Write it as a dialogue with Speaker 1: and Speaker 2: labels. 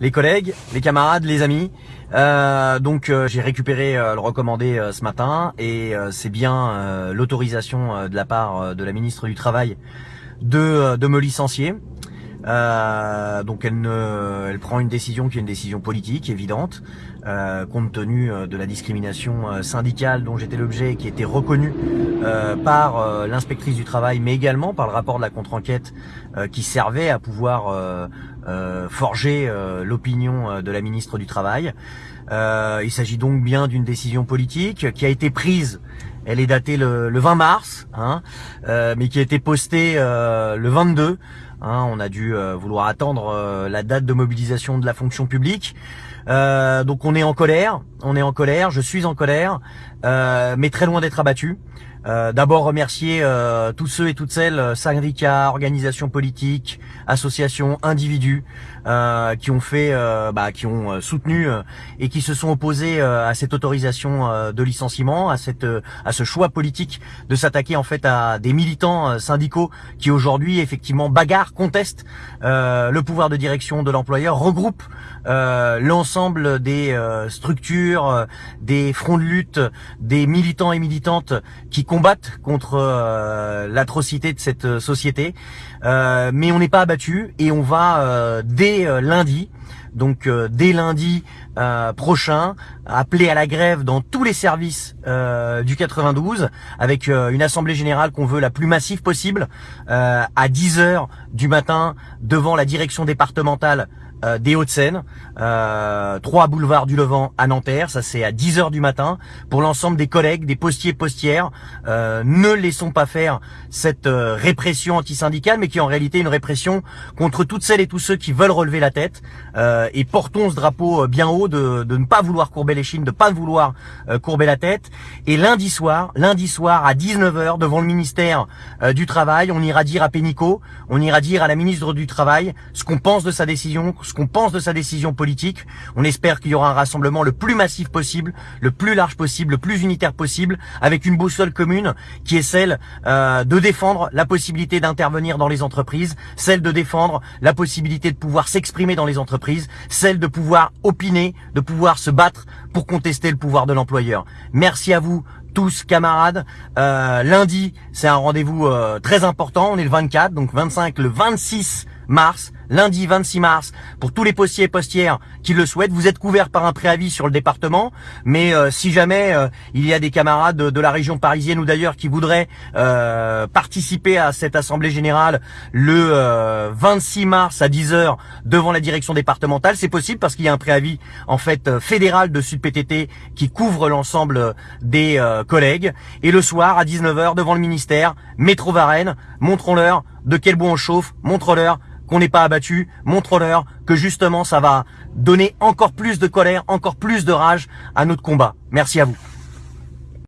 Speaker 1: les collègues, les camarades, les amis. Euh, donc euh, j'ai récupéré euh, le recommandé ce matin et c'est bien l'autorisation de la part de la ministre du Travail de, de me licencier. Euh, donc elle, ne, elle prend une décision qui est une décision politique évidente, euh, compte tenu euh, de la discrimination syndicale dont j'étais l'objet, qui était reconnue par l'inspectrice du travail, mais également par le rapport de la contre-enquête qui servait à pouvoir forger l'opinion de la ministre du Travail. il s'agit donc bien d'une décision politique qui a été prise elle est datée le, le 20 mars, hein, mais qui a été postée le 22. Hein, on a dû euh, vouloir attendre euh, la date de mobilisation de la fonction publique. Euh, donc on est en colère, on est en colère, je suis en colère, mais très loin d'être abattu. D'abord remercier tous ceux et toutes celles, syndicats, organisations politiques, associations, individus, qui ont fait, bah, qui ont soutenu et qui se sont opposés à cette autorisation de licenciement, à cette, à ce choix politique de s'attaquer en fait à des militants syndicaux qui aujourd'hui effectivement bagarrent, contestent le pouvoir de direction de l'employeur, regroupent l'ensemble des structures, des fronts de lutte, des militants et militantes qui combattent contre euh, l'atrocité de cette euh, société. Euh, mais on n'est pas abattu et on va dès lundi, donc dès lundi prochain, appeler à la grève dans tous les services du 92 avec une assemblée générale qu'on veut la plus massive possible à 10 heures du matin devant la direction départementale euh, des Hauts-de-Seine, euh, 3 boulevard du Levant à Nanterre, ça c'est à 10h du matin, pour l'ensemble des collègues, des postiers postières, euh, ne laissons pas faire cette euh, répression antisyndicale, mais qui en réalité une répression contre toutes celles et tous ceux qui veulent relever la tête, et portons ce drapeau bien haut de, de, ne pas vouloir courber les chines, de pas vouloir courber la tête, et lundi soir, lundi soir à 19h, devant le ministère du Travail, on ira dire à Pénicaud, on ira dire à la ministre du Travail ce qu'on pense de sa décision, qu'on pense de sa décision politique. On espère qu'il y aura un rassemblement le plus massif possible, le plus large possible, le plus unitaire possible, avec une boussole commune qui est celle euh, de défendre la possibilité d'intervenir dans les entreprises, celle de défendre la possibilité de pouvoir s'exprimer dans les entreprises, celle de pouvoir opiner, de pouvoir se battre pour contester le pouvoir de l'employeur. Merci à vous tous camarades. Euh, lundi, c'est un rendez-vous euh, très important. On est le 24, donc 25, le 26 mars, lundi 26 mars, pour tous les postiers et postières qui le souhaitent. Vous êtes couverts par un préavis sur le département, mais euh, si jamais euh, il y a des camarades de, la région parisienne ou d'ailleurs qui voudraient euh, participer à cette assemblée générale le 26 mars à 10h devant la direction départementale, c'est possible parce qu'il y a un préavis en fait fédéral de Sud PTT qui couvre l'ensemble des collègues. Et le soir à 19h devant le ministère, métro Varennes, montrons-leur de quel bois on chauffe, montre-leur qu'on n'est pas abattu, montre-leur que justement ça va donner encore plus de colère, encore plus de rage à notre combat. Merci à vous.